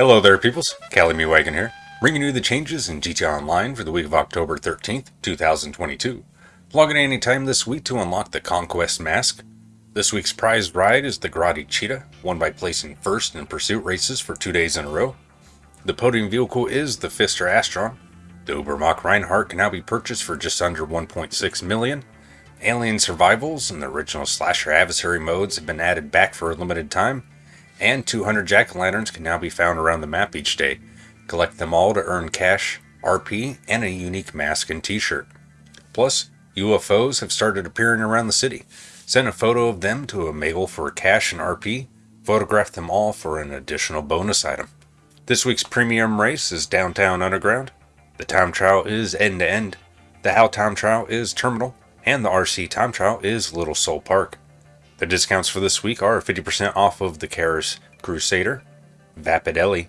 Hello there peoples, Cali Me Wagon here, bringing you the changes in GTA Online for the week of October 13th, 2022. Log in any time this week to unlock the Conquest Mask. This week's prized ride is the Grotti Cheetah, won by placing first in pursuit races for two days in a row. The podium vehicle is the Pfister Astron. The Ubermacht Rhinehart can now be purchased for just under 1.6 million. Alien Survivals and the original slasher adversary modes have been added back for a limited time, and 200 jack-o'-lanterns can now be found around the map each day. Collect them all to earn cash, RP, and a unique mask and t-shirt. Plus, UFOs have started appearing around the city. Send a photo of them to Omega for cash and RP. Photograph them all for an additional bonus item. This week's premium race is Downtown Underground. The time trial is end to end. The HAL time trial is terminal. And the RC time trial is Little Seoul Park. The discounts for this week are 50% off of the Canis Crusader, Vapidelli,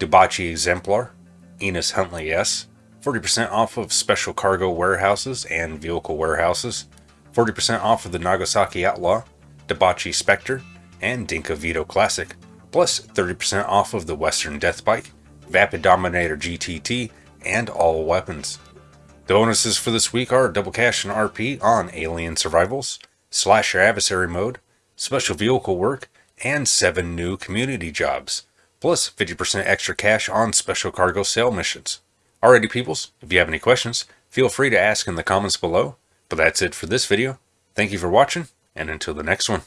Dewbauchee Exemplar, Enus Huntley S, 40% off of special cargo warehouses and vehicle warehouses, 40% off of the Nagasaki Outlaw, Dewbauchee Spectre, and Dinka Veto Classic, plus 30% off of the Western Death Bike, Vapid Dominator GTT, and all weapons. The bonuses for this week are double cash and RP on Alien Survivals, Slasher Adversary Mode, Special Vehicle Work, and 7 new community jobs, plus 50% extra cash on special cargo sale missions. Alrighty peoples, if you have any questions, feel free to ask in the comments below. But that's it for this video. Thank you for watching, and until the next one.